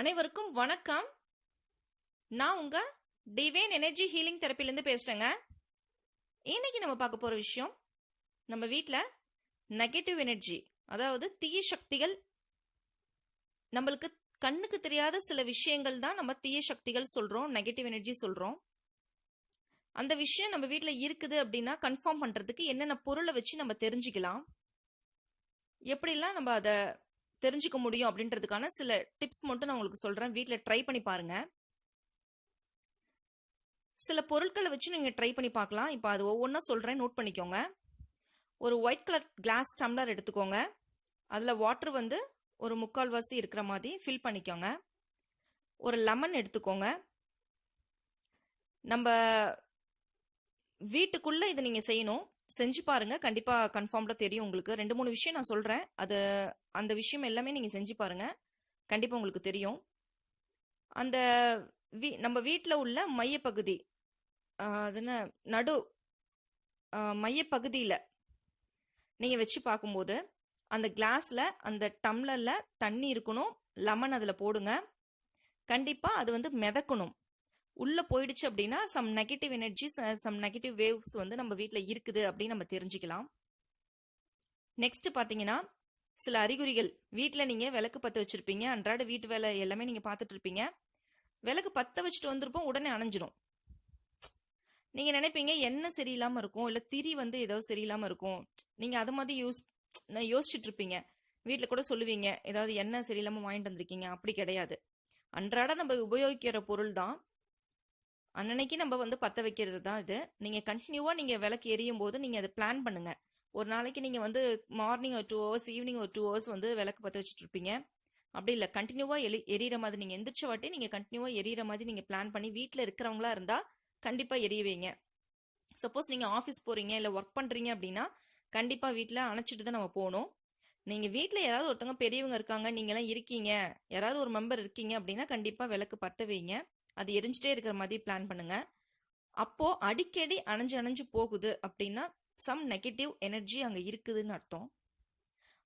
அனைவருக்கும் வணக்கம். நான் உங்க டிவைன் எனர்ஜி ஹீலிங் தெரப்பிலேருந்து பேசுகிறேங்க இன்னைக்கு நம்ம பார்க்க போகிற விஷயம் நம்ம வீட்டில் நெகட்டிவ் எனர்ஜி அதாவது தீய சக்திகள் நம்மளுக்கு கண்ணுக்கு தெரியாத சில விஷயங்கள் தான் நம்ம தீய சக்திகள் சொல்கிறோம் நெகட்டிவ் எனர்ஜி சொல்கிறோம் அந்த விஷயம் நம்ம வீட்டில் இருக்குது அப்படின்னா கன்ஃபார்ம் பண்ணுறதுக்கு என்னென்ன பொருளை வச்சு நம்ம தெரிஞ்சுக்கலாம். எப்படிலாம் நம்ம அதை தெரிஞ்சுக்க முடியும் அப்படின்றதுக்கான சில டிப்ஸ் மட்டும் நான் உங்களுக்கு சொல்கிறேன் வீட்டில் ட்ரை பண்ணி பாருங்கள் சில பொருட்களை வச்சு நீங்கள் ட்ரை பண்ணி பார்க்கலாம். இப்போ அது ஒவ்வொன்றா சொல்கிறேன் நோட் பண்ணிக்கோங்க. ஒரு ஒயிட் கலர் கிளாஸ் டம்ளர் எடுத்துக்கோங்க. அதில் வாட்டர் வந்து ஒரு முக்கால்வாசி இருக்கிற மாதிரி ஃபில் பண்ணிக்கோங்க. ஒரு லெமன் எடுத்துக்கோங்க. நம்ம வீட்டுக்குள்ளே இதை நீங்கள் செய்யணும். செஞ்சு பாருங்க. கண்டிப்பாக கன்ஃபார்ம்டா தெரியும் உங்களுக்கு. ரெண்டு மூணு விஷயம் நான் சொல்கிறேன் அது அந்த விஷயம் எல்லாமே நீங்கள் செஞ்சு பாருங்க. கண்டிப்பாக உங்களுக்கு தெரியும். அந்த வீ நம்ம வீட்டில் உள்ள மையப்பகுதி அதுன்னு அது என்ன நடு மையப்பகுதியில் நீங்கள் வச்சு பார்க்கும்போது அந்த கிளாஸில் அந்த டம்ளரில் தண்ணி இருக்கணும். லெமன் அதில் போடுங்க. கண்டிப்பாக அது வந்து மிதக்கணும். உள்ளே போயிடுச்சு அப்படின்னா some negative energy some negative waves வந்து நம்ம வீட்டில் இருக்குது அப்படின்னு நம்ம தெரிஞ்சுக்கலாம். நெக்ஸ்ட் பார்த்தீங்கன்னா சில அறிகுறிகள். வீட்டில் நீங்கள் விளக்கு பற்ற வச்சுருப்பீங்க. அன்றாட வீட்டு வேலை எல்லாமே நீங்கள் பார்த்துட்டு இருப்பீங்க. விளக்கு பற்ற வச்சுட்டு வந்திருப்போம் உடனே அணைஞ்சிரும். நீங்கள் நினைப்பீங்க எண்ணெய் சரியில்லாமல் இருக்கும்? இல்லை திரி வந்து ஏதோ சரியில்லாமல் இருக்கும். நீங்கள் அது மாதிரி யூஸ் யோசிச்சுட்டு இருப்பீங்க. வீட்டில் கூட சொல்லுவீங்க ஏதாவது எண்ணெய் சரியில்லாமல் வாங்கிட்டு வந்திருக்கீங்க? அப்படி கிடையாது. அன்றாட நம்ம உபயோகிக்கிற பொருள் தான் அன்னன்னைக்கு நம்ம வந்து பற்ற வைக்கிறது தான் இது. நீங்கள் கண்டினியூவாக நீங்கள் விளக்கு எரியும் போது நீங்கள் அதை பிளான் பண்ணுங்கள் ஒரு நாளைக்கு நீங்கள் வந்து மார்னிங் ஒரு டூ ஹவர்ஸ் ஈவினிங் ஒரு டூ ஹவர்ஸ் வந்து விளக்கு பற்ற வச்சுட்டு இருப்பீங்க. அப்படி இல்லை கண்டினியூவாக எலி எரியிற மாதிரி நீங்கள் எந்திரிச்ச வாட்டி நீங்கள் கண்டினியூவாக எரியிற மாதிரி நீங்கள் பிளான் பண்ணி வீட்டில் இருக்கிறவங்களா இருந்தால் கண்டிப்பாக எரிய வைங்க. சப்போஸ் நீங்கள் ஆஃபீஸ் போகிறீங்க இல்லை ஒர்க் பண்ணுறீங்க அப்படின்னா கண்டிப்பாக வீட்டில் அணைச்சிட்டு தான் நம்ம போகணும். நீங்கள் வீட்டில் யாராவது ஒருத்தவங்க பெரியவங்க இருக்காங்க நீங்களாம் இருக்கீங்க யாராவது ஒரு மெம்பர் இருக்கீங்க அப்படின்னா கண்டிப்பாக விளக்கு பற்ற வைங்க. அது எரிஞ்சிட்டே இருக்கிற மாதிரி பிளான் பண்ணுங்க. அப்போ அடிக்கடி அணைஞ்சு அணைஞ்சு போகுது அப்படின்னா சம் நெகட்டிவ் எனர்ஜி அங்கே இருக்குதுன்னு அர்த்தம்.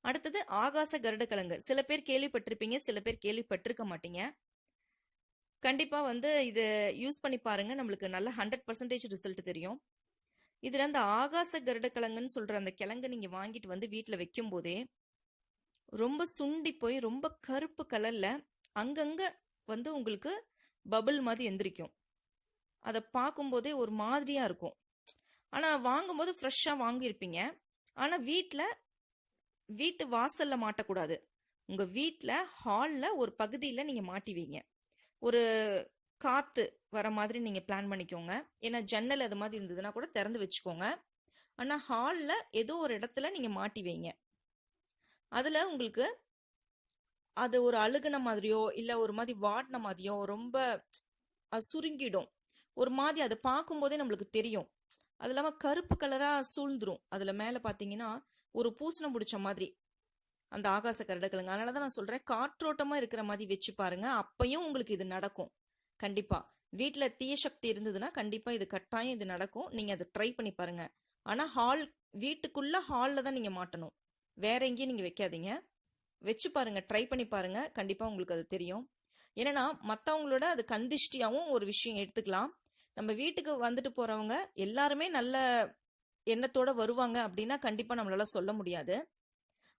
அடுத்தது ஆகாச கருடக்கிழங்கு. சில பேர் கேள்விப்பட்டிருப்பீங்க சில பேர் கேள்விப்பட்டிருக்க மாட்டீங்க. கண்டிப்பா வந்து இது யூஸ் பண்ணி பாருங்க நம்மளுக்கு நல்ல ஹண்ட்ரட் பர்சன்டேஜ் ரிசல்ட் தெரியும். இதுல அந்த ஆகாச கருடக்கிழங்குன்னு சொல்ற அந்த கிழங்கு நீங்க வாங்கிட்டு வந்து வீட்டில் வைக்கும் போதே ரொம்ப சுண்டி போய் ரொம்ப கருப்பு கலர்ல அங்கங்க வந்து உங்களுக்கு பபிள் மாதிரி எந்திரிக்கும். அதை பார்க்கும்போதே ஒரு மாதிரியாக இருக்கும். ஆனால் வாங்கும்போது ஃப்ரெஷ்ஷாக வாங்கியிருப்பீங்க. ஆனால் வீட்டில் வீட்டு வாசலில் மாட்டக்கூடாது. உங்கள் வீட்டில் ஹாலில் ஒரு பகுதியில் நீங்கள் மாட்டி வைங்க. ஒரு காற்று வர மாதிரி நீங்கள் பிளான் பண்ணிக்கோங்க. ஏன்னா ஜன்னல் அது மாதிரி இருந்ததுன்னா கூட திறந்து வச்சுக்கோங்க. ஆனால் ஹாலில் ஏதோ ஒரு இடத்துல நீங்கள் மாட்டி வைங்க. அதில் உங்களுக்கு அது ஒரு அழுகுன மாதிரியோ இல்லை ஒரு மாதிரி வாடின மாதிரியோ ரொம்ப சுருங்கிடும். ஒரு மாதிரி அதை பார்க்கும்போதே நம்மளுக்கு தெரியும். அது இல்லாமல் கருப்பு கலராக சூழ்ந்துரும். அதில் மேலே பார்த்தீங்கன்னா ஒரு பூசணம் பிடிச்ச மாதிரி. அந்த ஆகாச கரடுகளுங்க. அதனால தான் நான் சொல்கிறேன் காற்றோட்டமாக இருக்கிற மாதிரி வச்சு பாருங்க. அப்பையும் உங்களுக்கு இது நடக்கும். கண்டிப்பாக வீட்டில் தீய சக்தி இருந்ததுன்னா கண்டிப்பாக இது கட்டாயம் இது நடக்கும். நீங்கள் அதை ட்ரை பண்ணி பாருங்கள் ஆனால் ஹால் வீட்டுக்குள்ளே ஹாலில் தான் நீங்கள் மாட்டணும். வேற எங்கேயும் நீங்கள் வைக்காதீங்க. வச்சு பாருங்க ட்ரை பண்ணி பாருங்க. கண்டிப்பாக உங்களுக்கு அது தெரியும். என்னென்னா மற்றவங்களோட அது கந்திஷ்டியாகவும் ஒரு விஷயம் எடுத்துக்கலாம். நம்ம வீட்டுக்கு வந்துட்டு போகிறவங்க எல்லாருமே நல்ல எண்ணத்தோடு வருவாங்க அப்படின்னா கண்டிப்பாக நம்மளால சொல்ல முடியாது.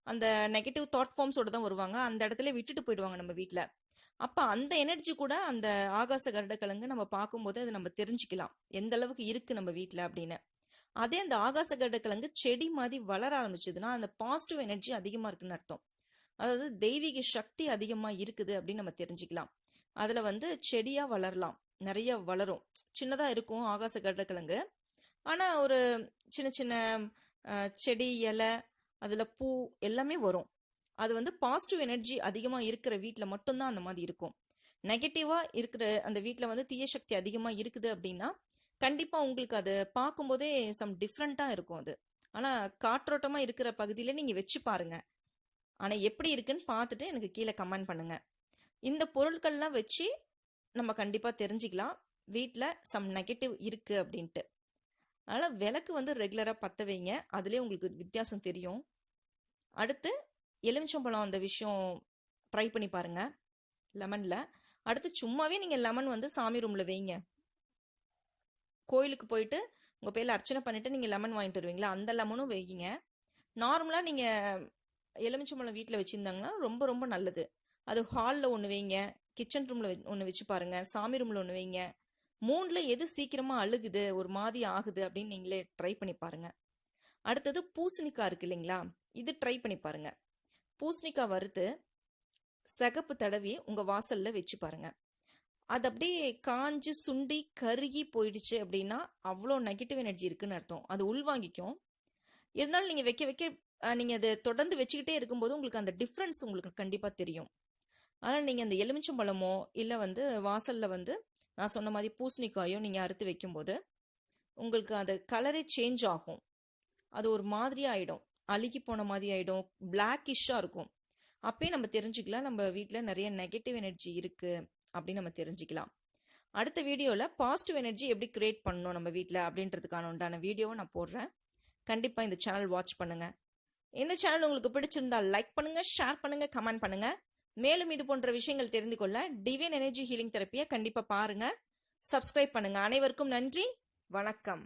அந்த நெகட்டிவ் தாட் ஃபார்ம்ஸோட தான் வருவாங்க. அந்த இடத்துல விட்டுட்டு போயிடுவாங்க நம்ம வீட்டில் அப்போ அந்த எனர்ஜி கூட அந்த ஆகாச கருடக்கிழங்கு நம்ம பார்க்கும்போது அதை நம்ம தெரிஞ்சுக்கலாம். எந்த அளவுக்கு இருக்குது நம்ம வீட்டில் அப்படின்னு. அதே அந்த ஆகாச கருடக்கிழங்கு செடி மாதிரி வளர ஆரம்பிச்சதுன்னா அந்த பாசிட்டிவ் எனர்ஜி அதிகமாக இருக்குன்னு அர்த்தம். அதாவது தெய்வீக சக்தி அதிகமாக இருக்குது அப்படின்னு நம்ம தெரிஞ்சுக்கலாம். அதில் வந்து செடியாக வளரலாம். நிறைய வளரும். சின்னதாக இருக்கும் ஆகாச கடற்கிழங்கு ஆனால் ஒரு சின்ன சின்ன செடி இலை அதில் பூ எல்லாமே வரும். அது வந்து பாசிட்டிவ் எனர்ஜி அதிகமாக இருக்கிற வீட்டில் மட்டும்தான் அந்த மாதிரி இருக்கும். நெகட்டிவாக இருக்கிற அந்த வீட்டில் வந்து தீய சக்தி அதிகமாக இருக்குது அப்படின்னா கண்டிப்பாக உங்களுக்கு அது பார்க்கும்போதே சம் டிஃப்ரெண்ட்டாக இருக்கும் அது. ஆனால் காற்றோட்டமாக இருக்கிற பகுதியில் நீங்கள் வச்சு பாருங்கள் ஆனால் எப்படி இருக்குன்னு பார்த்துட்டு எனக்கு கீழே கமெண்ட் பண்ணுங்கள் இந்த பொருட்கள்லாம் வச்சு நம்ம கண்டிப்பாக தெரிஞ்சுக்கலாம். வீட்டில் சம் நெகட்டிவ் இருக்குது அப்படின்ட்டு. அதனால் விளக்கு வந்து ரெகுலராக பற்ற வைங்க. அதுலேயே உங்களுக்கு வித்தியாசம் தெரியும். அடுத்து எலுமிச்சம்பழம் அந்த விஷயம் ட்ரை பண்ணி பாருங்க. லெமனில். அடுத்து சும்மாவே நீங்கள் லெமன் வந்து சாமி ரூமில் வைங்க. கோயிலுக்கு போயிட்டு உங்கள் பேரில் அர்ச்சனை பண்ணிவிட்டு நீங்கள் லெமன் வாங்கிட்டு வருவீங்களா? அந்த லெமனும் வைங்க. நார்மலாக நீங்கள் எலுமிச்சம்பழம் வீட்டில் வச்சுருந்தாங்கன்னா ரொம்ப ரொம்ப நல்லது. அது ஹாலில் ஒன்று வைங்க கிச்சன் ரூமில் ஒன்று வச்சு பாருங்கள் சாமி ரூமில் ஒன்று வைங்க. மூணில் எது சீக்கிரமாக அழுகுது ஒரு மாதிரி ஆகுது அப்படின்னு நீங்களே ட்ரை பண்ணி பாருங்கள் அடுத்தது பூசணிக்காய் இருக்கு இல்லைங்களா? இது ட்ரை பண்ணி பாருங்கள் பூசணிக்காய் வறுத்து சிகப்பு தடவி உங்கள் வாசலில் வச்சு பாருங்கள் அது அப்படியே காஞ்சு சுண்டி கருகி போயிடுச்சு அப்படின்னா அவ்வளோ நெகட்டிவ் எனர்ஜி இருக்குன்னு அர்த்தம். அது உள்வாங்கிக்கும். இருந்தாலும் நீங்கள் வைக்க வைக்க நீங்கள் அதை தொடர்ந்து வச்சுக்கிட்டே இருக்கும்போது உங்களுக்கு அந்த டிஃப்ரென்ஸ் உங்களுக்கு கண்டிப்பாக தெரியும். ஆனால் நீங்கள் அந்த எலுமிச்சம்பழமோ இல்லை வந்து வாசலில் வந்து நான் சொன்ன மாதிரி பூசணிக்காயோ நீங்கள் அறுத்து வைக்கும்போது உங்களுக்கு அந்த கலரே சேஞ்ச் ஆகும். அது ஒரு மாதிரி ஆகிடும் அழுகி போன மாதிரி ஆகிடும் பிளாக்கிஷாக இருக்கும். அப்பயே நம்ம தெரிஞ்சுக்கலாம். நம்ம வீட்டில் நிறைய நெகட்டிவ் எனர்ஜி இருக்குது அப்படின்னு நம்ம தெரிஞ்சுக்கலாம். அடுத்த வீடியோவில் பாசிட்டிவ் எனர்ஜி எப்படி கிரியேட் பண்ணணும் நம்ம வீட்டில் அப்படின்றதுக்கான உண்டான வீடியோவை நான் போடுறேன். கண்டிப்பாக இந்த சேனல் வாட்ச் பண்ணுங்கள் இந்த சேனல் உங்களுக்கு பிடிச்சிருந்தால் லைக் பண்ணுங்க ஷேர் பண்ணுங்க கமெண்ட் பண்ணுங்க. மேலும் இது போன்ற விஷயங்கள் தெரிந்து கொள்ள டிவைன் எனர்ஜி ஹீலிங் தெரப்பியை கண்டிப்பாக பாருங்க. சப்ஸ்கிரைப் பண்ணுங்க. அனைவருக்கும் நன்றி. வணக்கம்.